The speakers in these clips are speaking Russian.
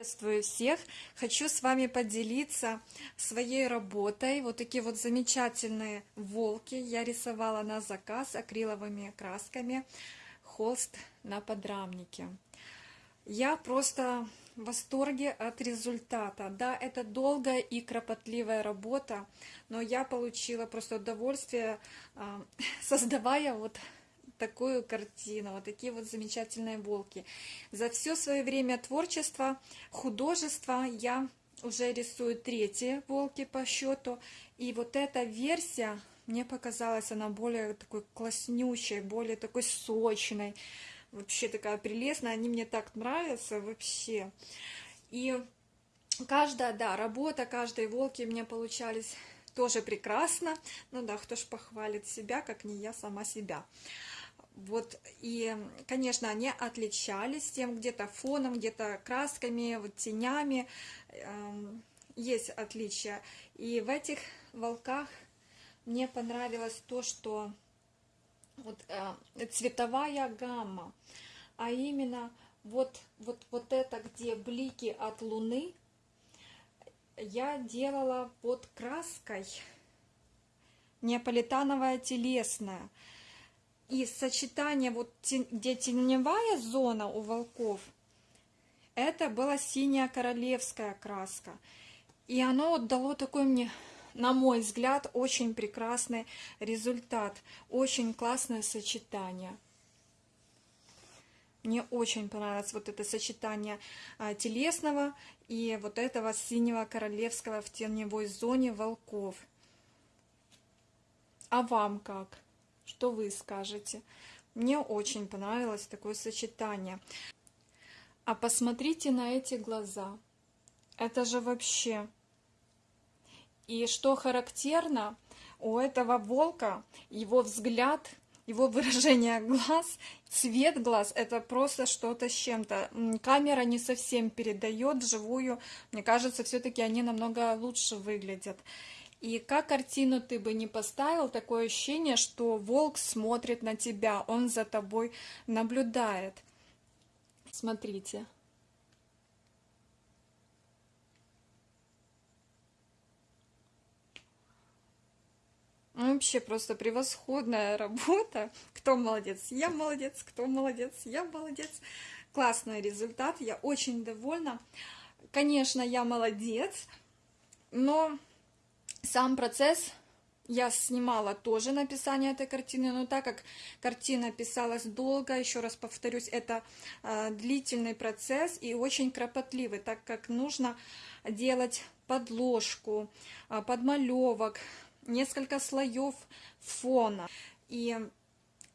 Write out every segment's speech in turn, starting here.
Приветствую всех! Хочу с вами поделиться своей работой. Вот такие вот замечательные волки я рисовала на заказ акриловыми красками. Холст на подрамнике. Я просто в восторге от результата. Да, это долгая и кропотливая работа, но я получила просто удовольствие, а, создавая вот такую картину, вот такие вот замечательные волки. За все свое время творчества, художества я уже рисую третьи волки по счету. И вот эта версия, мне показалась она более такой класснющей, более такой сочной. Вообще такая прелестная, они мне так нравятся вообще. И каждая, да, работа каждой волки мне получались тоже прекрасно. Ну да, кто ж похвалит себя, как не я сама себя. Вот, и, конечно, они отличались тем где-то фоном, где-то красками, вот тенями, эм, есть отличия. И в этих волках мне понравилось то, что вот, э, цветовая гамма, а именно вот, вот, вот это, где блики от луны, я делала под краской неаполитановая телесная. И сочетание, вот где теневая зона у волков, это была синяя королевская краска. И оно дало такой мне, на мой взгляд, очень прекрасный результат. Очень классное сочетание. Мне очень понравилось вот это сочетание а, телесного и вот этого синего королевского в теневой зоне волков. А вам как? Что вы скажете? Мне очень понравилось такое сочетание. А посмотрите на эти глаза. Это же вообще... И что характерно, у этого волка его взгляд, его выражение глаз, цвет глаз, это просто что-то с чем-то. Камера не совсем передает живую. Мне кажется, все-таки они намного лучше выглядят. И как картину ты бы не поставил, такое ощущение, что волк смотрит на тебя, он за тобой наблюдает. Смотрите. Ну, вообще просто превосходная работа. Кто молодец? Я молодец. Кто молодец? Я молодец. Классный результат. Я очень довольна. Конечно, я молодец, но сам процесс я снимала тоже написание этой картины, но так как картина писалась долго, еще раз повторюсь, это э, длительный процесс и очень кропотливый, так как нужно делать подложку, э, подмалевок, несколько слоев фона. И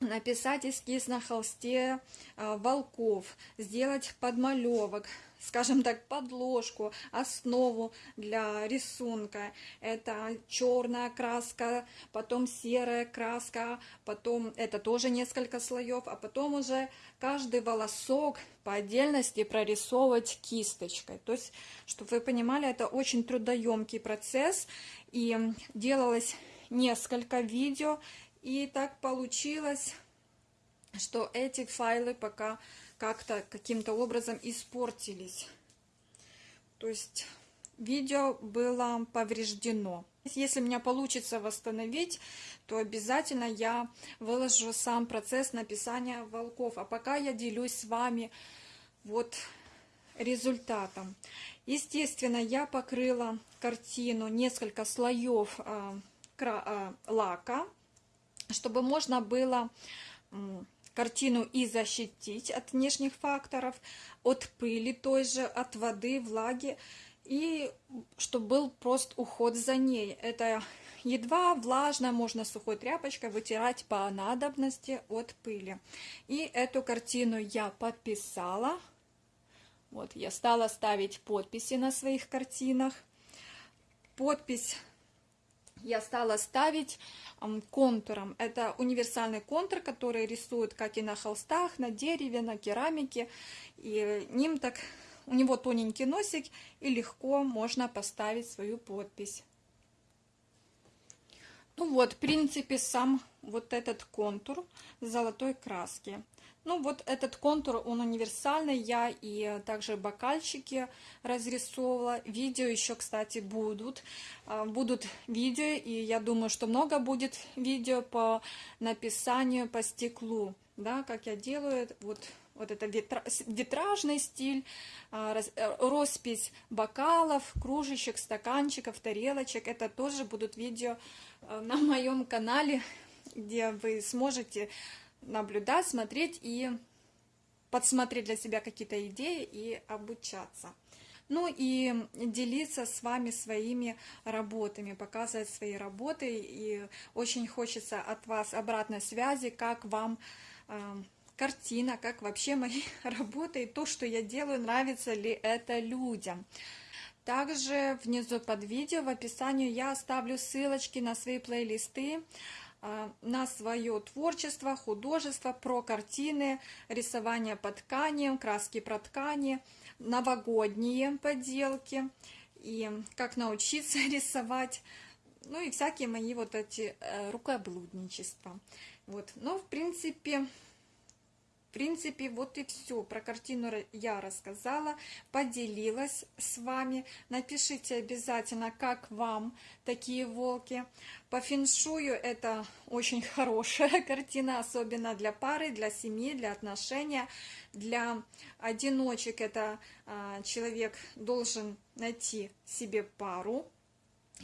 написать эскиз на холсте э, волков, сделать подмалевок, скажем так, подложку, основу для рисунка. Это черная краска, потом серая краска, потом это тоже несколько слоев, а потом уже каждый волосок по отдельности прорисовывать кисточкой. То есть, чтобы вы понимали, это очень трудоемкий процесс, и делалось несколько видео, и так получилось, что эти файлы пока как-то каким-то образом испортились. То есть видео было повреждено. Если у меня получится восстановить, то обязательно я выложу сам процесс написания волков. А пока я делюсь с вами вот результатом. Естественно, я покрыла картину несколько слоев э, э, лака, чтобы можно было картину и защитить от внешних факторов, от пыли той же, от воды, влаги, и чтобы был просто уход за ней. Это едва влажно, можно сухой тряпочкой вытирать по надобности от пыли. И эту картину я подписала. Вот, я стала ставить подписи на своих картинах. Подпись я стала ставить контуром. Это универсальный контур, который рисует как и на холстах, на дереве, на керамике. И ним так, у него тоненький носик, и легко можно поставить свою подпись. Ну вот, в принципе, сам вот этот контур золотой краски. Ну вот этот контур, он универсальный, я и также бокальчики разрисовывала. Видео еще, кстати, будут. А, будут видео, и я думаю, что много будет видео по написанию по стеклу. Да, как я делаю, вот вот это витражный стиль, а, э, роспись бокалов, кружечек, стаканчиков, тарелочек. Это тоже будут видео э, на моем канале, где вы сможете наблюдать, смотреть и подсмотреть для себя какие-то идеи и обучаться. Ну и делиться с вами своими работами, показывать свои работы. И очень хочется от вас обратной связи, как вам э, картина, как вообще мои работы и то, что я делаю, нравится ли это людям. Также внизу под видео в описании я оставлю ссылочки на свои плейлисты, на свое творчество, художество, про картины, рисование по тканям, краски про ткани, новогодние поделки и как научиться рисовать, ну и всякие мои вот эти э, рукоблудничества. Вот, но в принципе принципе, вот и все. Про картину я рассказала, поделилась с вами. Напишите обязательно, как вам такие волки. По феншую это очень хорошая картина, особенно для пары, для семьи, для отношения. Для одиночек это а, человек должен найти себе пару,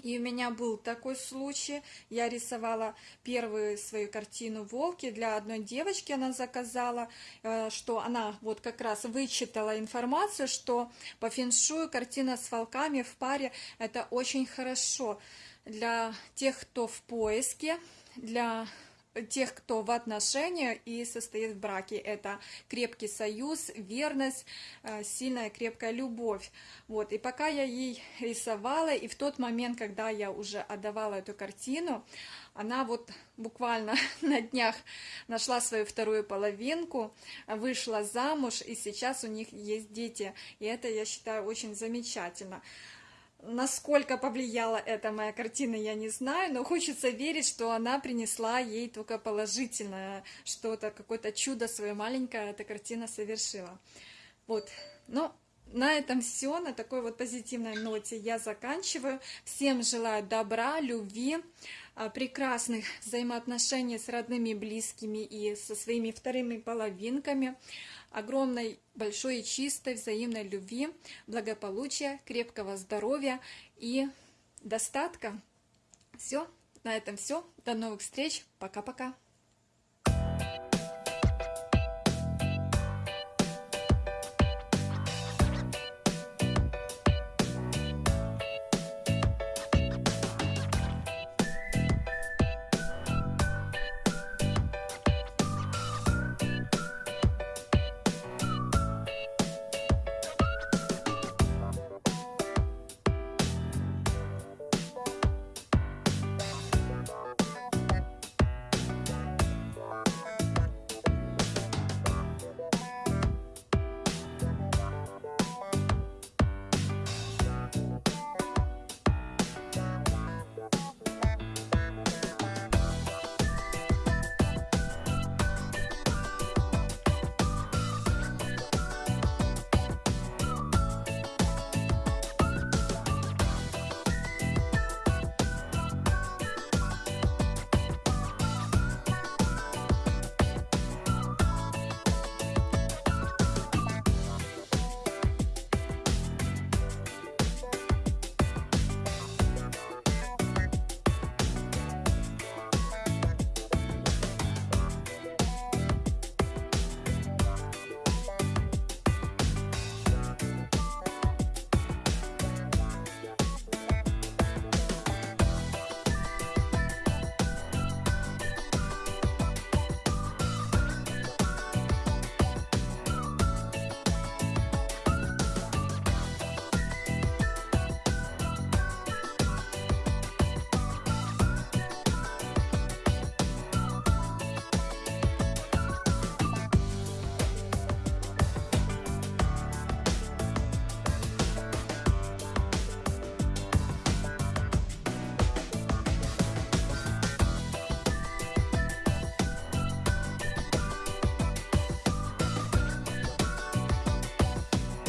и у меня был такой случай. Я рисовала первую свою картину «Волки» для одной девочки. Она заказала, э, что она вот как раз вычитала информацию, что по феншую картина с волками в паре – это очень хорошо для тех, кто в поиске, для тех, кто в отношениях и состоит в браке. Это крепкий союз, верность, э, сильная крепкая любовь. Вот. И пока я ей рисовала, и в тот момент, когда я уже отдавала эту картину, она вот буквально на днях нашла свою вторую половинку, вышла замуж, и сейчас у них есть дети. И это, я считаю, очень замечательно. Насколько повлияла эта моя картина, я не знаю, но хочется верить, что она принесла ей только положительное что-то, какое-то чудо свое маленькое эта картина совершила. Вот, но на этом все, на такой вот позитивной ноте я заканчиваю. Всем желаю добра, любви, а, прекрасных взаимоотношений с родными, близкими и со своими вторыми половинками огромной, большой и чистой взаимной любви, благополучия, крепкого здоровья и достатка. Все, на этом все. До новых встреч. Пока-пока.